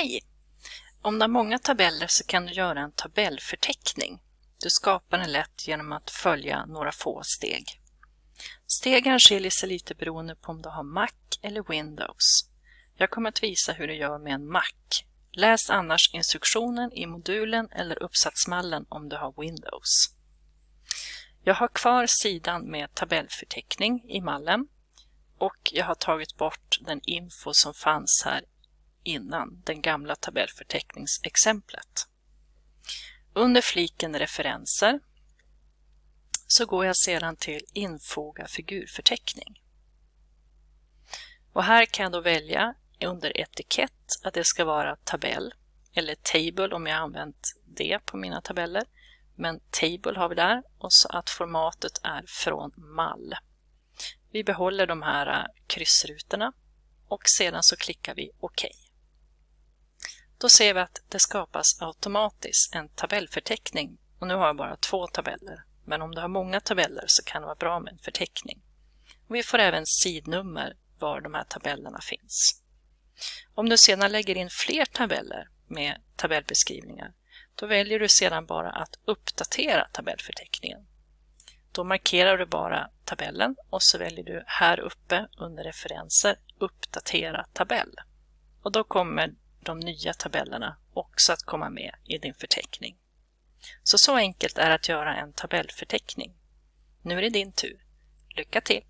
Hej! Om du har många tabeller så kan du göra en tabellförteckning. Du skapar den lätt genom att följa några få steg. Stegen skiljer sig lite beroende på om du har Mac eller Windows. Jag kommer att visa hur du gör med en Mac. Läs annars instruktionen i modulen eller uppsatsmallen om du har Windows. Jag har kvar sidan med tabellförteckning i mallen och jag har tagit bort den info som fanns här innan, den gamla tabellförteckningsexemplet. Under fliken referenser så går jag sedan till infoga figurförteckning. Och här kan jag då välja under etikett att det ska vara tabell eller table om jag använt det på mina tabeller. Men table har vi där och så att formatet är från mall. Vi behåller de här kryssrutorna och sedan så klickar vi OK. Då ser vi att det skapas automatiskt en tabellförteckning och nu har jag bara två tabeller. Men om du har många tabeller så kan det vara bra med en förteckning. Och vi får även sidnummer var de här tabellerna finns. Om du sedan lägger in fler tabeller med tabellbeskrivningar då väljer du sedan bara att uppdatera tabellförteckningen. Då markerar du bara tabellen och så väljer du här uppe under referenser uppdatera tabell. Och då kommer de nya tabellerna också att komma med i din förteckning. Så så enkelt är att göra en tabellförteckning. Nu är det din tur. Lycka till!